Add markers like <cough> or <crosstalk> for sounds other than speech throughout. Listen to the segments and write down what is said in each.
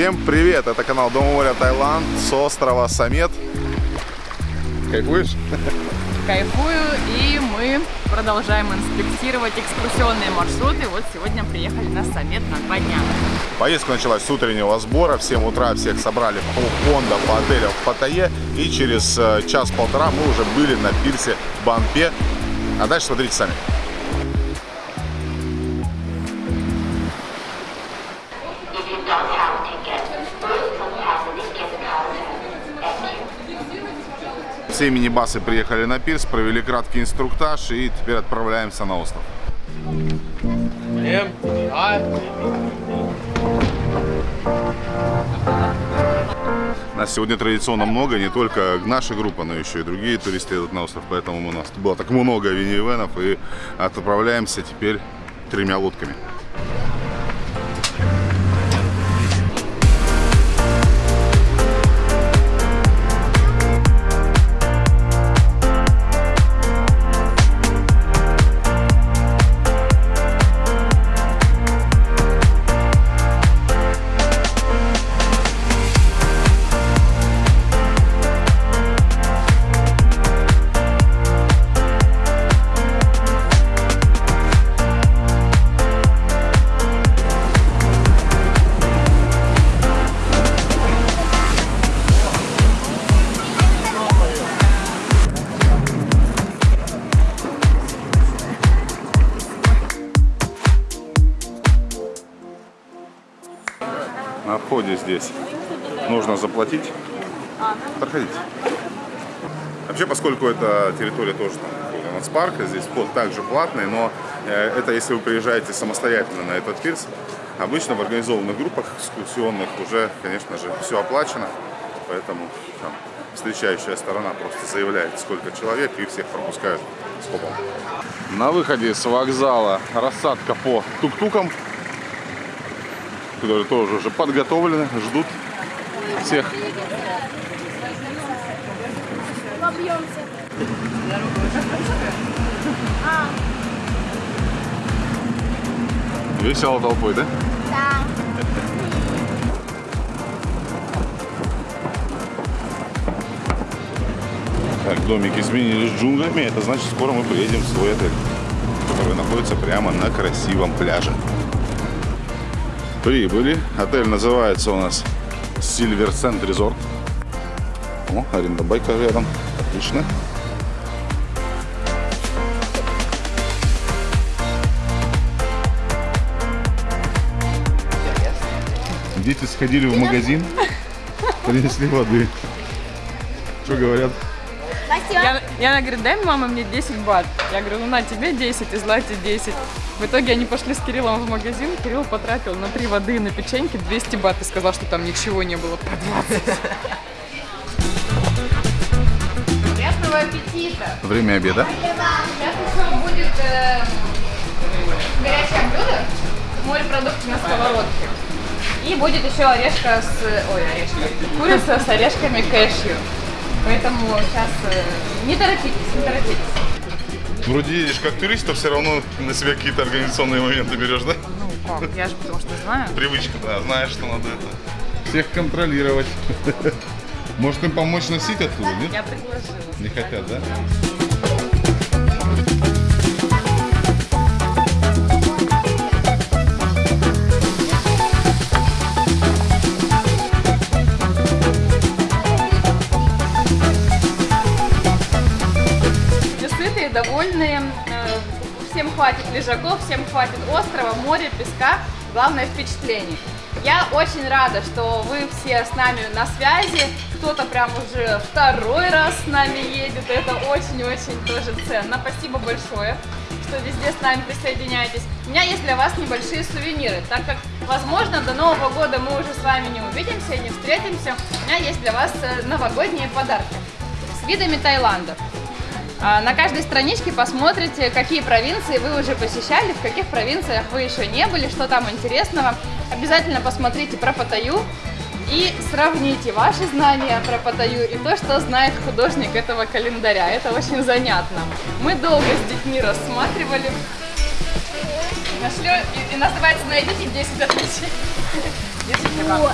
Всем привет! Это канал Дом моря Таиланд с острова Самет. Кайфуешь? Кайфую, и мы продолжаем инспектировать экскурсионные маршруты. Вот сегодня приехали на Самет на два дня. Поездка началась с утреннего сбора. В 7 утра всех собрали по фонда, по отелям в Паттайе. И через э, час-полтора мы уже были на пирсе Банпе. А дальше смотрите сами. Все мини-басы приехали на пирс, провели краткий инструктаж и теперь отправляемся на остров. Нас сегодня традиционно много, не только наша группа, но еще и другие туристы едут на остров, поэтому у нас было так много винивенов и отправляемся теперь тремя лодками. Здесь нужно заплатить. Проходите. Вообще, поскольку это территория тоже там, нацпарка, здесь вход также платный, но э, это если вы приезжаете самостоятельно на этот пирс, обычно в организованных группах экскурсионных уже, конечно же, все оплачено, поэтому там, встречающая сторона просто заявляет, сколько человек, и всех пропускают скопом. На выходе с вокзала рассадка по тук-тукам, которые тоже уже подготовлены, ждут всех. Весело толпой, да? Так, домики сменились джунглями, это значит скоро мы приедем в свой отель, который находится прямо на красивом пляже. Прибыли. Отель называется у нас Silver Sand Resort. О, аренда байка рядом. Отлично. Дети сходили в магазин, принесли воды. Что говорят? Я, Яна говорит, дай, мама, мне 10 бат. Я говорю, ну на тебе 10 и Злате 10. В итоге они пошли с Кириллом в магазин. Кирилл потратил на три воды и на печеньки 200 бат и сказал, что там ничего не было по 20. Приятного аппетита! Время обеда. Сейчас еще будет э, горячее блюдо, морепродукты на сковородке. И будет еще орешка с... Ой, орешка. Курица с орешками кэшью. Поэтому сейчас э, не торопитесь, не торопитесь. Вроде едешь как турист, но все равно на себя какие-то организационные моменты берешь, да? Ну как, я же потому что знаю. Привычка, да, знаешь, что надо это. Всех контролировать. <laughs> Может им помочь носить оттуда, нет? Я предложила. Не хотят, да? Лежаков, всем хватит острова, моря, песка. Главное впечатление. Я очень рада, что вы все с нами на связи. Кто-то прям уже второй раз с нами едет. Это очень-очень тоже ценно. Спасибо большое, что везде с нами присоединяетесь. У меня есть для вас небольшие сувениры, так как, возможно, до Нового года мы уже с вами не увидимся, не встретимся. У меня есть для вас э, новогодние подарки с видами Таиланда. А, На каждой страничке посмотрите, какие провинции вы уже посещали, в каких провинциях вы еще не были, что там интересного. Обязательно посмотрите про Паттайю и сравните ваши знания про Паттайю и то, что знает художник этого календаря. Это очень занятно. Мы долго с детьми рассматривали. Нашли, и, и называется «Найдите 10 отличий». <laughs> Держите как.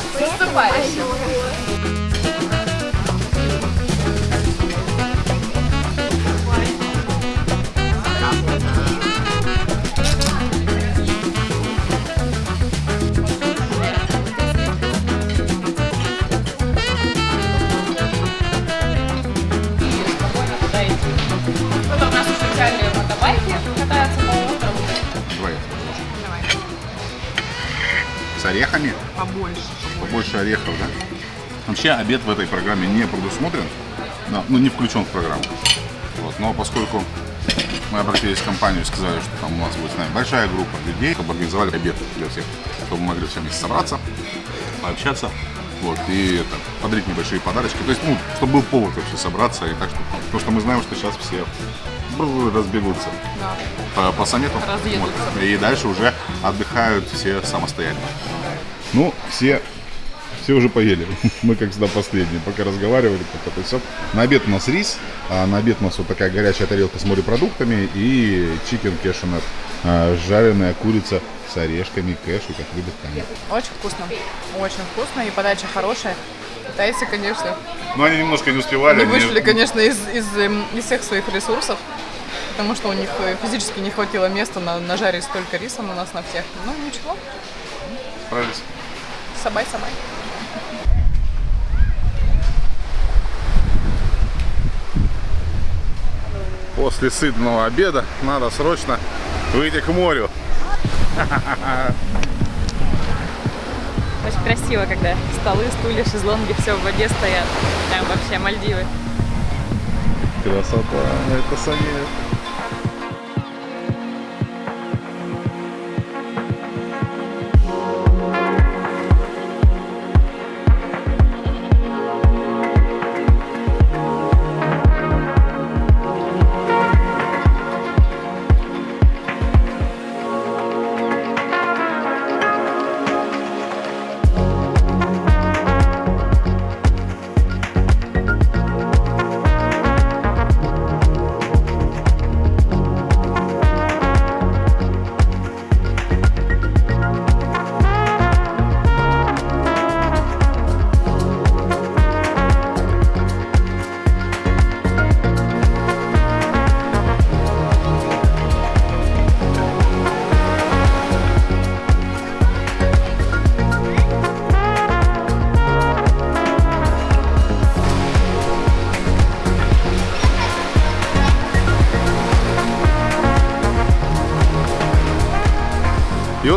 Орехами? Побольше. Побольше орехов, да? Вообще обед в этой программе не предусмотрен, да, ну не включен в программу. Вот, но поскольку мы обратились в компанию и сказали, что там у нас будет с нами большая группа людей, чтобы организовали обед для всех, чтобы мы могли все вместе собраться, пообщаться, вот, и это, подарить небольшие подарочки. То есть, ну, чтобы был повод вообще собраться, и так что, потому что мы знаем, что сейчас все разбегутся по, по саммиту. Вот. И дальше уже отдыхают все самостоятельно. Ну, все, все уже поели. <laughs> Мы, как всегда, последние. Пока разговаривали, пока то все. На обед у нас рис, а на обед у нас вот такая горячая тарелка с морепродуктами и чикен кешенет. Жареная курица с орешками, кэшу, как любят Таня. Очень вкусно. Очень вкусно и подача хорошая. Китайцы, конечно, Но они немножко не успевали. они- вышли, конечно, из, из, эм, из всех своих ресурсов, потому что у них э, физически не хватило места на, нажарить столько риса на нас, на всех. Ну, ничего, Справились. сабай-сабай. После сытного обеда надо срочно выйти к морю. Очень красиво, когда столы, стулья, шезлонги, все в воде стоят. Прям вообще Мальдивы. Красота, это самет.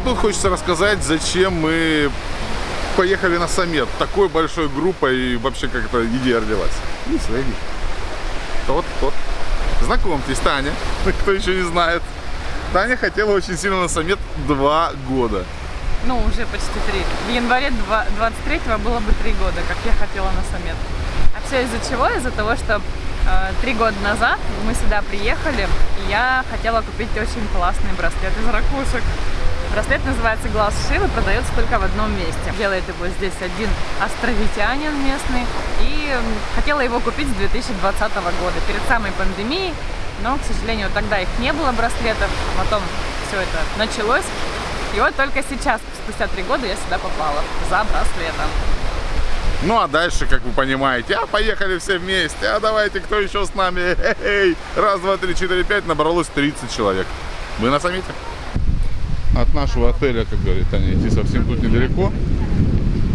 Тут хочется рассказать, зачем мы поехали на саммит такой большой группой и вообще как-то иди одеваться. Не свои. Тот, тот. Знакомьтесь, Таня, <laughs> кто еще не знает. Таня хотела очень сильно на саммит два года. Ну, уже почти три. В январе 23-го было бы три года, как я хотела на саммит. А все из-за чего? Из-за того, что э, три года назад мы сюда приехали, и я хотела купить очень классный браслет из ракушек. Браслет называется Глаз Шивы, продается только в одном месте. Делает его здесь один островитянин местный. И хотела его купить с 2020 года, перед самой пандемией. Но, к сожалению, тогда их не было браслетов. Потом все это началось. И вот только сейчас, спустя три года, я сюда попала за браслетом. Ну а дальше, как вы понимаете, а поехали все вместе, а давайте, кто еще с нами? Эй, раз, два, три, четыре, пять, набралось 30 человек. Вы на саммите? От нашего отеля, как говорит Таня, идти совсем тут недалеко.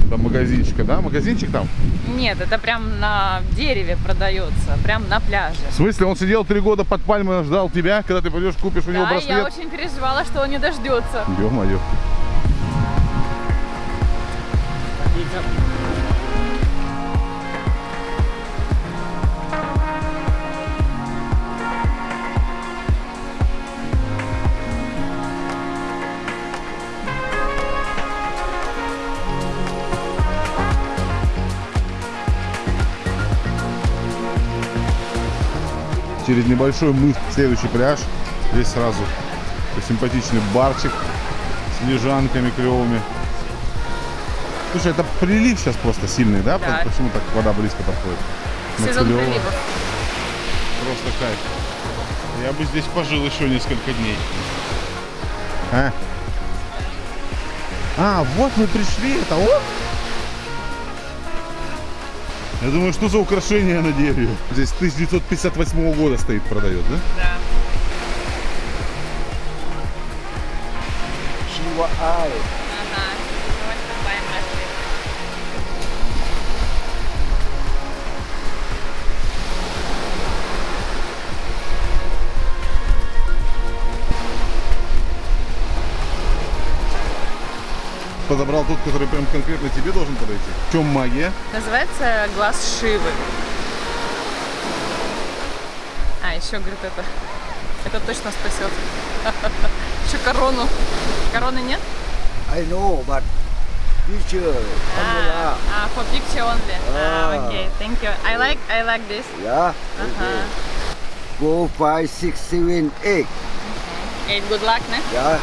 До магазинчика, да? Магазинчик там? Нет, это прям на дереве продается, прям на пляже. В смысле, он сидел три года под пальмой, ждал тебя, когда ты пойдешь, купишь у него Да, и я браслет? очень переживала, что он не дождется. Ё-моё. Через небольшой мыс следующий пляж. Здесь сразу симпатичный барчик с лежанками клевыми. Слушай, это прилив сейчас просто сильный, да? Да. Почему так вода близко подходит? Сезон клево. приливов. Просто кайф. Я бы здесь пожил еще несколько дней. А? А, вот мы пришли, это вот? Я думаю, что за украшение на дереве? Здесь 1958 года стоит, продает, да? Да. Подобрал тот, который прям конкретно тебе должен подойти. В чем магия? Называется глаз Шивы. А, еще, говорит, это. Это точно спасет. <laughs> Еще корону. Короны нет? I know, but picture. А, а, for picture only. А, А. окей, thank you. I like, I like this. Yeah. Ага. Four, five, six, seven, eight. Eight, good luck, ne? Yeah.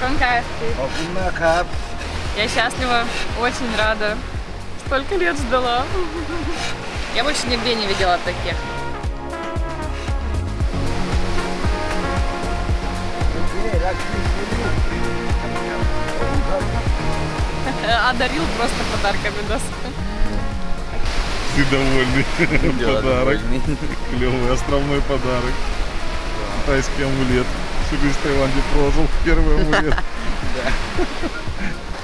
Cup. я счастлива, очень рада. Столько лет ждала. Я больше нигде не видела таких. Одарил просто подарками нас. Ты довольный. Подарок. Клевый островной подарок. Тайский амулет. Всю жизнь в Таиланде прожил. Первый амулет. <laughs>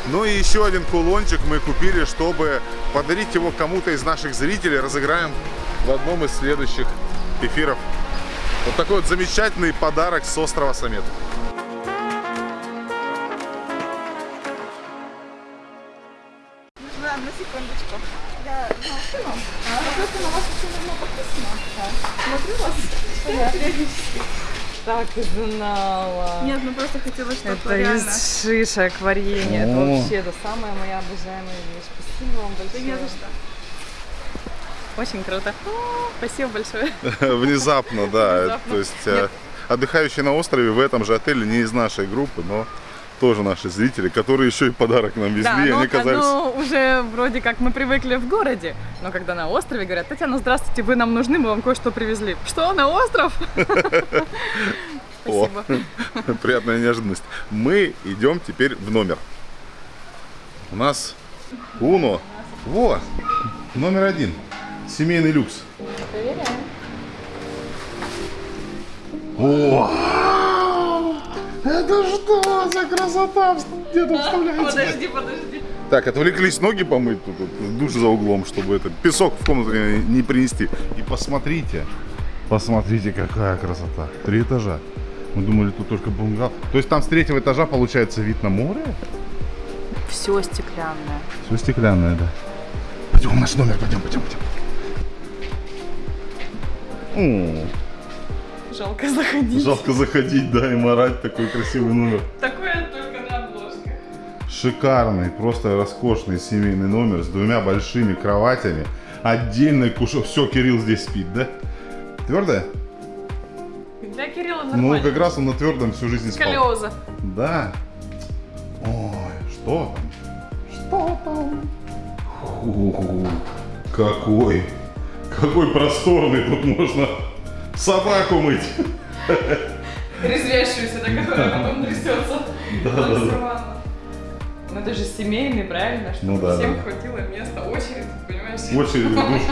Ну и еще один кулончик мы купили, чтобы подарить его кому-то из наших зрителей. Разыграем в одном из следующих эфиров. Вот такой вот замечательный подарок с острова Самет. Одну секундочку. Я Так и знала. Нет, ну просто хотела, чтобы Это из шишек варенье. Это вообще это самая моя обожаемая вещь. Спасибо вам большое. не за что. Очень круто. Спасибо большое. <laughs> Внезапно, да. Внезапно. То есть э, отдыхающие на острове в этом же отеле не из нашей группы, но тоже наши зрители, которые еще и подарок нам везли, Да, и ну, они казались... ну, уже вроде как мы привыкли в городе, но когда на острове говорят, Татьяна, здравствуйте, вы нам нужны, мы вам кое-что привезли. Что, на остров? <laughs> О, Спасибо. <laughs> приятная неожиданность. Мы идем теперь в номер. У нас Уно. Во, номер один. Семейный люкс. О! Это что за красота? Где тут вставляется? Подожди, подожди. Так, отвлеклись ноги помыть тут, вот, душ за углом, чтобы это песок в комнату не, не принести. И посмотрите, посмотрите, какая красота. Три этажа. Мы думали, тут только бунгало. То есть там с третьего этажа получается вид на море? Все стеклянное. Все стеклянное, да. Пойдем в наш номер, пойдем, пойдем, пойдем. О, Жалко заходить. жалко заходить, да, и морать такой красивый номер. Такое только на обложках. Шикарный, просто роскошный семейный номер с двумя большими кроватями, отдельной кушок. Все, Кирилл здесь спит, да? Твердая? Для Кирилла Ну, нормально. как раз он на твердом всю жизнь спал. Сколиоза. Да. Ой, что там? Что там? Фу, какой, какой просторный тут можно собаку мыть. Резвящуюся, да, которая потом трясется. Да-да-да. Ну это же семейный, правильно? Чтобы Ну да, всем да. хватило места. Очередь, понимаешь? Очередь в душ.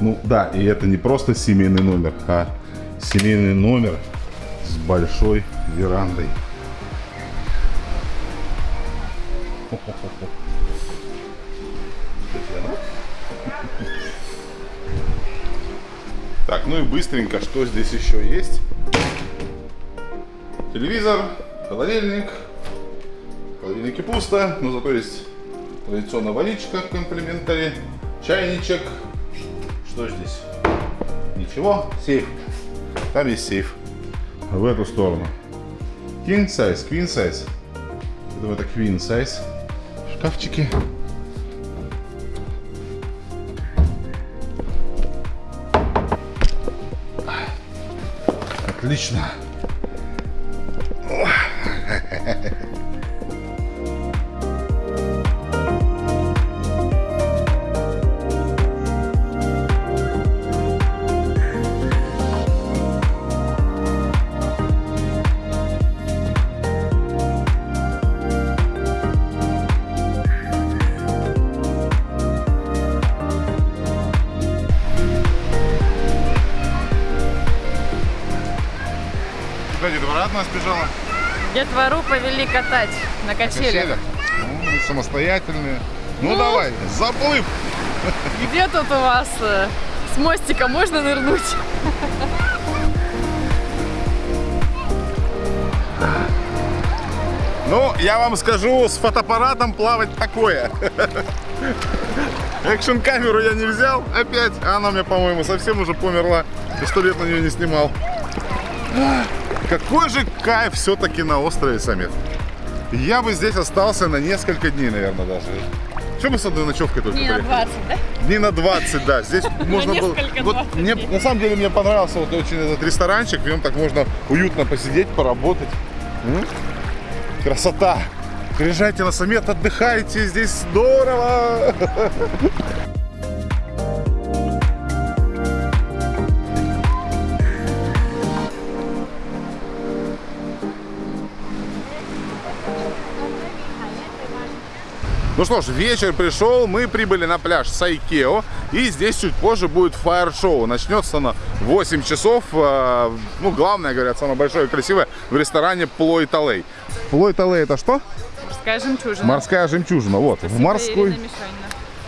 Ну да, и это не просто семейный номер, а семейный номер с большой верандой. Так, ну и быстренько, что здесь еще есть? Телевизор, холодильник. В холодильнике пусто, но зато есть традиционная водичка, комплиментари, чайничек. Что здесь? Ничего, сейф. Там есть сейф. В эту сторону. King size, queen size. Я думаю, это queen size. Шкафчики. Отлично. Детвору повели катать на качелях. Ну, самостоятельные. Ну, давай, заплыв. Где тут у вас э, с мостика можно нырнуть? Ну, я вам скажу, с фотоаппаратом плавать такое. Экшн камеру я не взял опять. Она меня, по-моему, совсем уже померла. И сто лет на нее не снимал. Какой же кайф все-таки на острове Самет. Я бы здесь остался на несколько дней, наверное, даже. Что мы с одной ночевкой только на приехали? 20, да? Дней на 20, да. Здесь <laughs> можно было... Вот 20 мне, на самом деле мне понравился вот очень этот ресторанчик. В нем так можно уютно посидеть, поработать. М? Красота! Приезжайте на Самет, отдыхайте, здесь здорово! <laughs> Ну что ж, вечер пришел, мы прибыли на пляж Сайкео, и здесь чуть позже будет фаер-шоу. Начнется оно в 8 часов. э, Ну, главное, говорят, самое большое и красивое в ресторане Плой Талей. Плой Талей это что? Морская жемчужина. Морская жемчужина. Вот, в морской.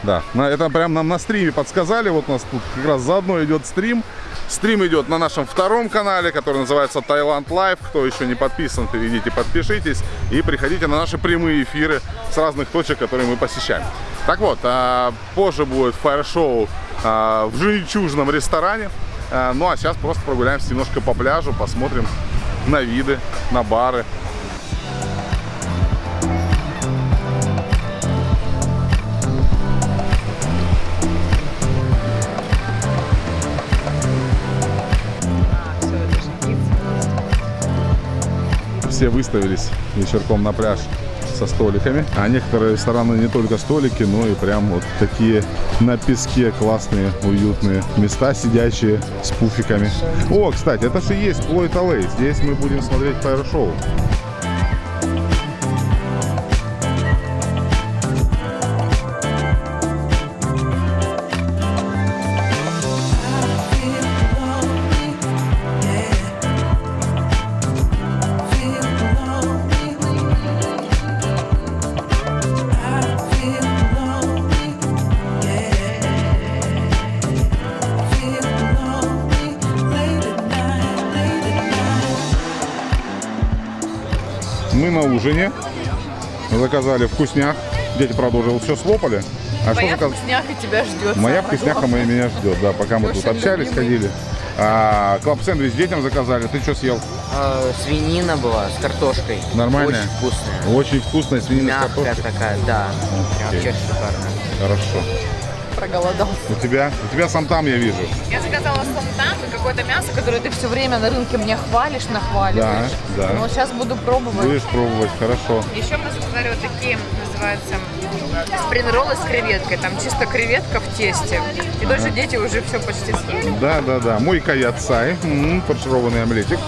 Да, на- это прям нам на стриме подсказали. Вот у нас тут как раз заодно идет стрим. Стрим идет на нашем втором канале, который называется Таиланд Лайв. Кто еще не подписан, перейдите, подпишитесь и приходите на наши прямые эфиры с разных точек, которые мы посещаем. Так вот, а, позже будет фаер-шоу а, в жемчужном ресторане. А, Ну а сейчас просто прогуляемся немножко по пляжу, посмотрим на виды, на бары. Все выставились вечерком на пляж со столиками. А некоторые рестораны не только столики, но и прям вот такие на песке классные, уютные места, сидящие с пуфиками. О, кстати, это же есть Плойт Аллей. Здесь мы будем смотреть фаер-шоу. Заказали вкусняк. Дети, правда, уже все слопали. А что Моя заказ- вкусняха тебя ждет. Моя вкусняха моя меня ждет, да, пока мы тут Лешин общались, любимый. ходили. А, клаб сэндвич детям заказали. Ты что съел? А, свинина была с картошкой. Нормальная? Очень вкусная. Очень вкусная свинина с Мягкая картошкой. такая, да. Окей. вообще шикарно. Хорошо. Проголодался. У тебя? У тебя сам там я вижу. Я заказала какое-то мясо, которое Ты все время на рынке мне хвалишь, нахваливаешь. Да, да. Вот сейчас буду пробовать. Будешь пробовать, хорошо. Еще мы заказали вот такие, называются спринг-роллы с креветкой. Там чисто креветка в тесте. И даже дети уже все почти съели. Да, да, да. Мой каят сай. М, фаршированный омлетик.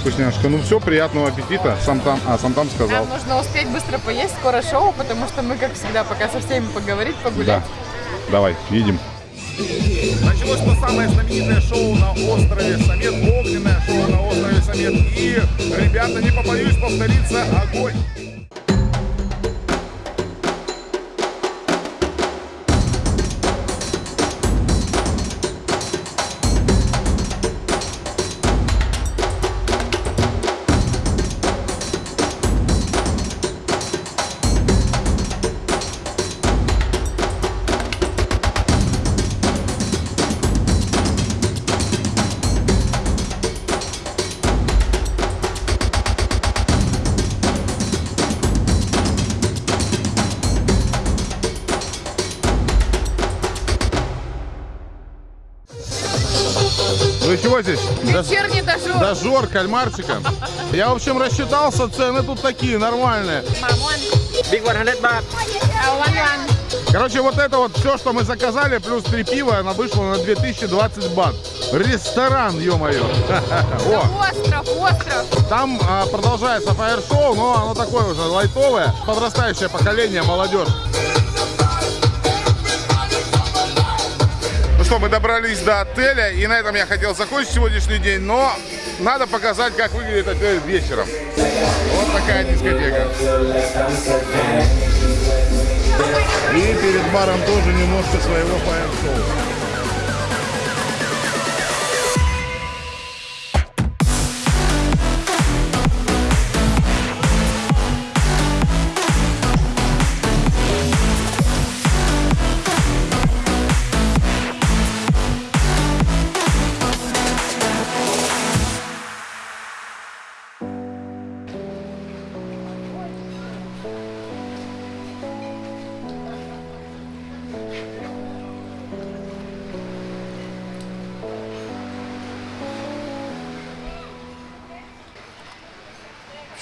Вкусняшка. Ну все, приятного аппетита. Сам там, а, сам там сказал. Нам нужно успеть быстро поесть, скоро шоу, потому что мы, как всегда, пока со всеми поговорить, Да. погулять. Давай, едем. Началось то самое знаменитое шоу на острове Самет, огненное шоу на острове Самет. И, ребята, не побоюсь повториться, огонь. Чего здесь? Вечерний дожор. Дожор, кальмарчика. Я, в общем, рассчитался, цены тут такие, нормальные. Big 100 baht. Короче, вот это вот все, что мы заказали, плюс три пива, она вышла на 2020 бат. Ресторан, ё-моё. <laughs> О, Остров, остров. там а, продолжается фаер-шоу, но оно такое уже лайтовое. Подрастающее поколение, молодежь. Что, мы добрались до отеля, и на этом я хотел закончить сегодняшний день, но надо показать, как выглядит отель вечером. Вот такая дискотека. И перед баром тоже немножко своего фаер-шоу.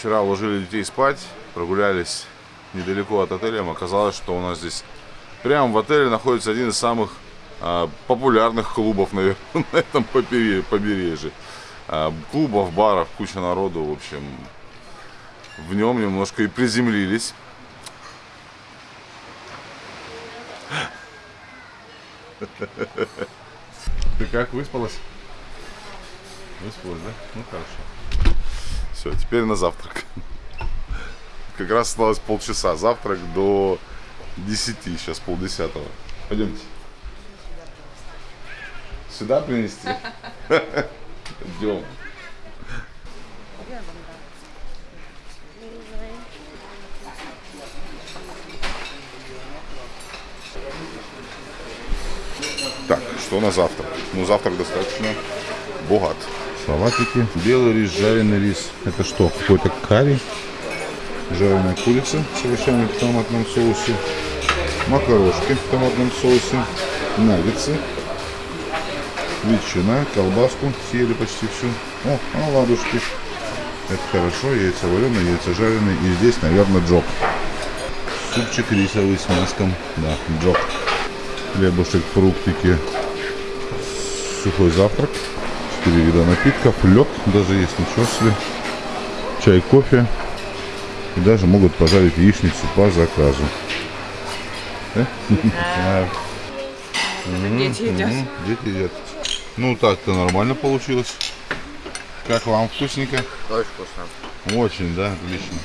Вчера уложили детей спать, прогулялись недалеко от отеля. Оказалось, что у нас здесь прямо в отеле находится один из самых а, популярных клубов, <laughs> наверное, на этом побере- побережье. А, клубов, баров, куча народу, в общем. В нем немножко и приземлились. Ты как, выспалась? Выспалась, да? Ну хорошо. Все, теперь на завтрак. Как раз осталось полчаса. Завтрак до 10, сейчас полдесятого. Пойдемте. Сюда принести? Идем. Так, что на завтрак? Ну, завтрак достаточно богат. Салатики. Белый рис, жареный рис. Это что? Какой-то карри. Жареная курица с овощами в томатном соусе. Макарошки в томатном соусе. Наггетсы. Ветчина, колбаску съели почти всю. О, оладушки. Это хорошо. Яйца вареные, яйца жареные. И здесь, наверное, джок. Супчик рисовый с мяском. Да, джок. Хлебушек, фруктики. Сухой завтрак. Четыре вида напитков. Лед даже есть, ничего себе. Чай, кофе. И даже могут пожарить яичницу по заказу. Да? Дети едят. Дети едят. Ну так-то нормально получилось. Как вам вкусненько? Очень вкусно. Очень, да, отлично.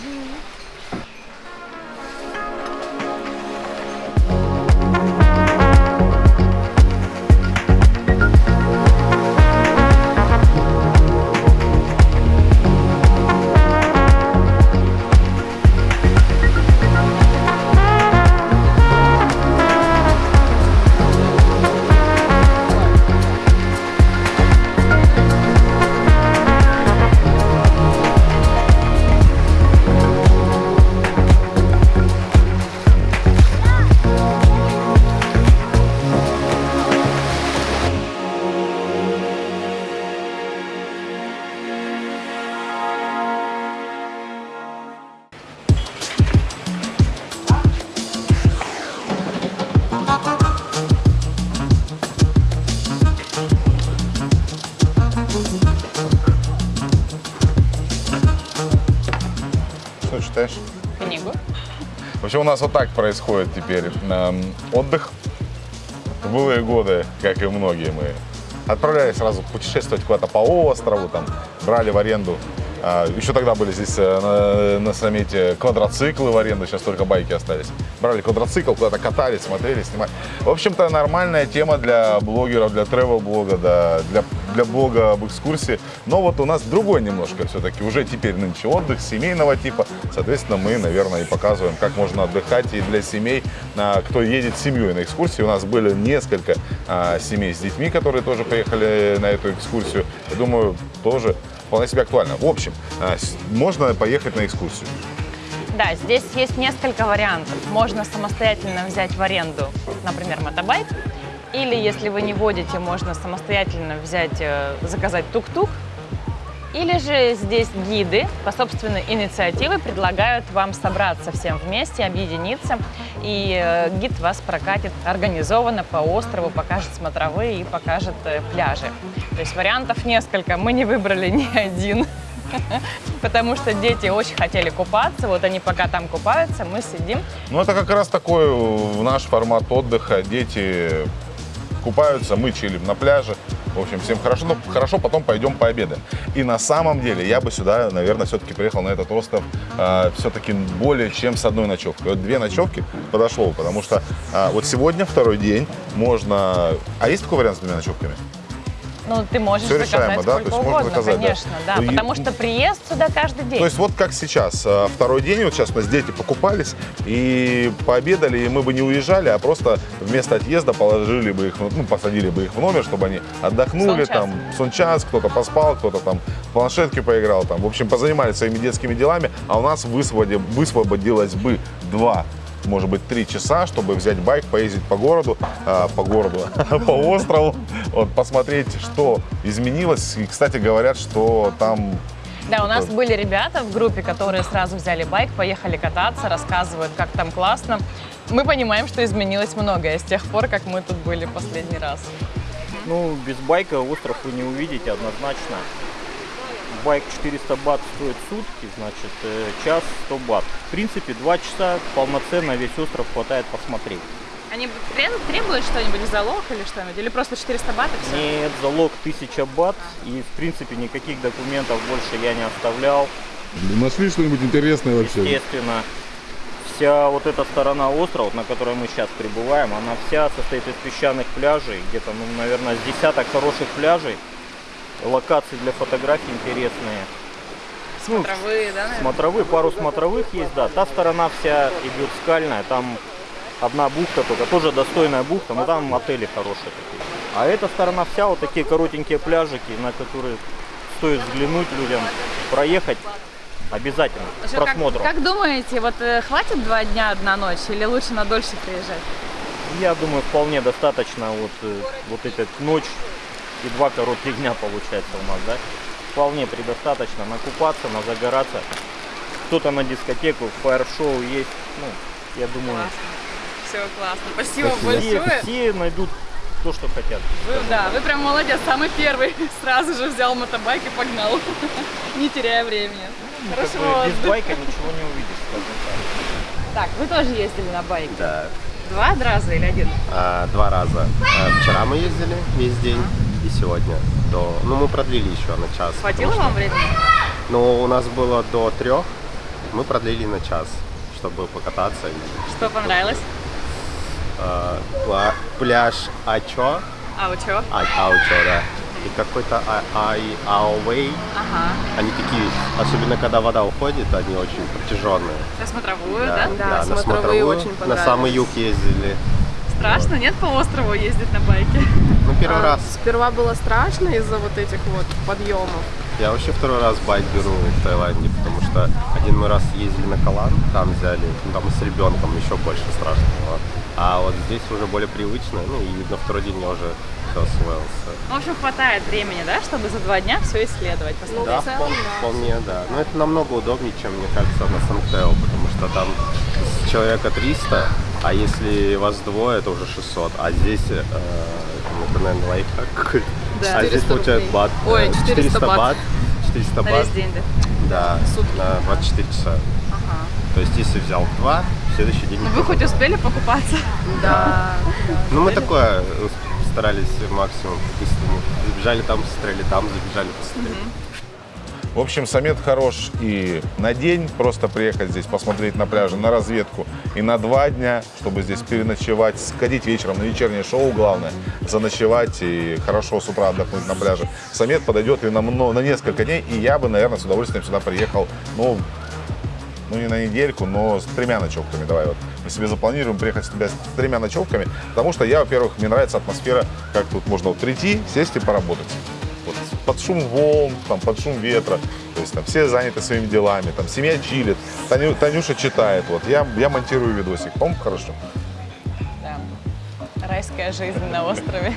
Что читаешь? Книгу. Вообще у нас вот так происходит теперь. Эм, Отдых в былые годы, как и многие мы, отправлялись сразу путешествовать куда-то по острову, там, брали в аренду. А, Еще тогда были здесь э, на, на саммите квадроциклы в аренду, сейчас только байки остались. Брали квадроцикл, куда-то катались, смотрели, снимали. В общем-то, нормальная тема для блогеров, для travel-блога, да, для, для блога об экскурсии. Но вот у нас другой немножко все-таки, уже теперь нынче отдых семейного типа. Соответственно, мы, наверное, и показываем, как можно отдыхать и для семей, а, кто едет с семьей на экскурсии. У нас были несколько а, семей с детьми, которые тоже поехали на эту экскурсию. Я думаю, тоже вполне себе актуально. В общем, а, можно поехать на экскурсию. Да, здесь есть несколько вариантов. Можно самостоятельно взять в аренду, например, мотобайк, Или, если вы не водите, можно самостоятельно взять, э, заказать тук-тук. Или же здесь гиды по собственной инициативе предлагают вам собраться всем вместе, объединиться, и э, гид вас прокатит организованно по острову, покажет смотровые и покажет э, пляжи. То есть вариантов несколько, мы не выбрали ни один, <laughs> потому что дети очень хотели купаться, вот они пока там купаются, мы сидим. Ну, это как раз такой э, наш формат отдыха. Дети купаются, мы чилим на пляже. В общем, всем хорошо. Ну, хорошо, потом пойдем пообедаем. И на самом деле я бы сюда, наверное, все-таки приехал на этот остров э, все-таки более чем с одной ночевкой. Вот две ночевки подошло, потому что э, вот сегодня второй день можно... А есть такой вариант с двумя ночевками? Ну, ты можешь Всё заказать решаемо, да? сколько То есть угодно, заказать, да. конечно, да, Ну, и- потому что приезд сюда каждый день. То есть вот как сейчас, э, второй день, вот сейчас у нас дети покупались и пообедали, и мы бы не уезжали, а просто вместо отъезда положили бы их, ну, посадили бы их в номер, чтобы они отдохнули, Сон-час. там, сон час, кто-то поспал, кто-то там в планшетке поиграл, там, в общем, позанимались своими детскими делами, а у нас высвободи- высвободилось бы два может быть, три часа, чтобы взять байк, поездить по городу, а, по городу, <laughs> по острову, вот, посмотреть, что изменилось. И, кстати, говорят, что там Да, у нас были ребята в группе, которые сразу взяли байк, поехали кататься, рассказывают, как там классно. Мы понимаем, что изменилось многое с тех пор, как мы тут были последний раз. Ну, без байка остров вы не увидите однозначно. Байк 400 бат стоит сутки, значит, э, час 100 бат. В принципе, 2 часа полноценно весь остров хватает посмотреть. Они требуют- что-нибудь в залог или что-нибудь? Или просто 400 бат и все? Нет, залог 1000 бат, и, в принципе, никаких документов больше я не оставлял. Нашли что-нибудь интересное Естественно, вся вот эта сторона острова, на которой мы сейчас прибываем, она вся состоит из песчаных пляжей, где-то, ну, наверное, с десяток хороших пляжей, локации для фотографий интересные. Ну, Травы, да, наверное? смотровые, пару смотровых есть, да. Та сторона вся идет скальная, там одна бухта только, тоже достойная бухта, но там отели хорошие такие. А эта сторона вся вот такие коротенькие пляжики, на которые стоит взглянуть людям, проехать обязательно, с Что, как, просмотром. как думаете, вот э, хватит два дня, одна ночь, или лучше на дольше приезжать? Я думаю, вполне достаточно вот, э, вот эта ночь и два коротких дня получается у нас, да? Вполне предостаточно накупаться, назагораться. Кто-то на дискотеку, фаер-шоу есть. Ну, я думаю, Все классно. Спасибо, все, большое. все найдут то, что хотят. Вы, да, вы прям молодец, самый первый. <laughs> Сразу же взял мотобайк и погнал, <laughs> не теряя времени. Ну, Как Хорошего бы без байка ничего не увидишь, скажем так. Так, вы тоже ездили на байке? Да, Два раза или один? а, два раза. А, Вчера мы ездили весь день и сегодня до... Ну, мы продлили еще на час. Хватило потому вам времени? что- Ну, у нас было до трех, мы продлили на час, чтобы покататься. Что понравилось? а, пляж Ачо, А чего? а, Аучо, да, и какой-то А- Ай Ауэй. Ага. Они такие, особенно когда вода уходит, они очень протяженные. На смотровую, да? Да, на смотровую, на самый юг ездили. Страшно, нет, по острову ездить на байке? Ну, первый раз. Сперва было страшно из-за вот этих вот подъемов. Я вообще второй раз байк беру в Таиланде, потому что один мы раз ездили на Калан, там взяли, ну, там с ребенком еще больше страшно было. А вот здесь уже более привычно, ну и на второй день я уже все освоился. В общем, хватает времени, да, чтобы за два дня все исследовать, посмотреть. Да, впол- вполне, да. Но это намного удобнее, чем, мне кажется, на Сангтео, потому что там с человека 300, а если вас двое, это уже 600. А здесь, э, ну, это, наверное, лайфхак какой-то. Да. А здесь 400 получают рублей. бат. Ой, э, 400 бат. 400 На бат. весь день, да? Да, на 24 часа. Ага. То есть, если взял два, в следующий день... Ну вы хоть успели покупаться? Да. <laughs> Ну, мы такое э, старались максимум по-быстрому. Забежали там, посмотрели там, забежали, посмотрели. В общем, Самет хорош и на день, просто приехать здесь, посмотреть на пляже, на разведку, и на два дня, чтобы здесь переночевать, сходить вечером на вечернее шоу, главное, заночевать и хорошо с утра отдохнуть на пляже. Самет подойдет и на, на несколько дней, и я бы, наверное, с удовольствием сюда приехал, ну, ну не на недельку, но с тремя ночевками. Давай вот мы себе запланируем приехать сюда с тремя ночевками, потому что я, во-первых, мне нравится атмосфера, как тут можно вот прийти, сесть и поработать. Под шум волн, там, под шум ветра, то есть там все заняты своими делами, там семья чилит, Таню- Танюша читает, вот я, я монтирую видосик, по-моему, хорошо. Да. Райская жизнь на острове.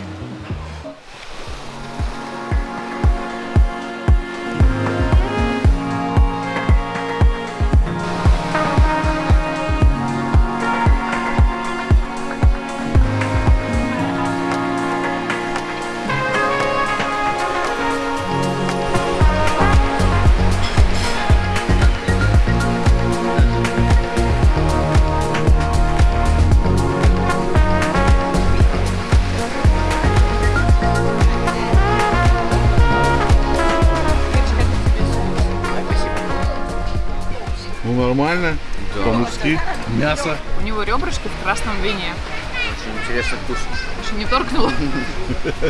Нормально, по-мужски. Мясо. У него ребрышки в красном вине. Очень интересный вкус. Еще не торкнуло.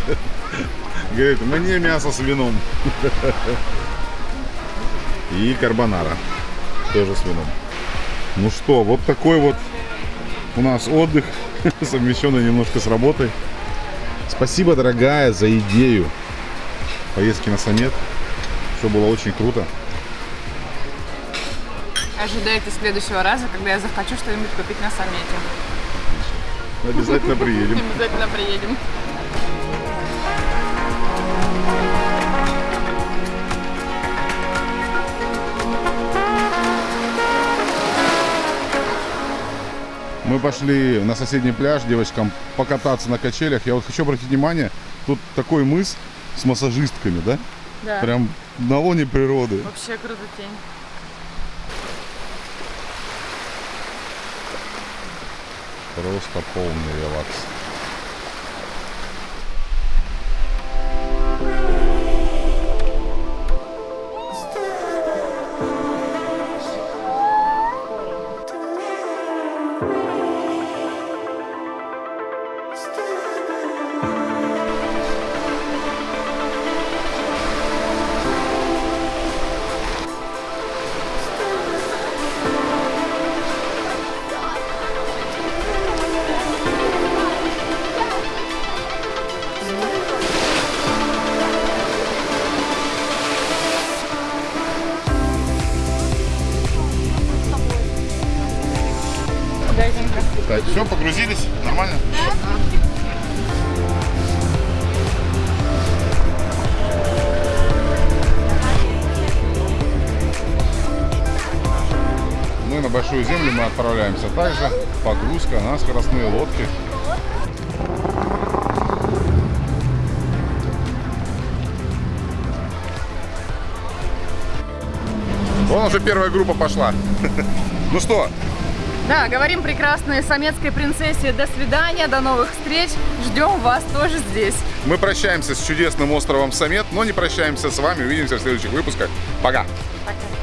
<laughs> Говорит, мне мясо с вином. И карбонара. Тоже с вином. Ну что, вот такой вот у нас отдых, <laughs> совмещенный немножко с работой. Спасибо, дорогая, за идею поездки на Самет. Все было очень круто. Ожидайте следующего раза, когда я захочу что-нибудь купить на саммите. Обязательно приедем. <laughs> Обязательно приедем. Мы пошли на соседний пляж девочкам покататься на качелях. Я вот хочу обратить внимание, тут такой мыс с массажистками, да? Да. Прям на лоне природы. Вообще круто тень. Просто полный релакс. Большую Землю мы отправляемся также. Погрузка на скоростные лодки. Вон уже первая группа пошла. <laughs> Ну что, Да, говорим прекрасной самецкой принцессе до свидания, до новых встреч. Ждем вас тоже здесь. мы прощаемся с чудесным островом Самет, но не прощаемся с вами. Увидимся в следующих выпусках. Пока! Пока.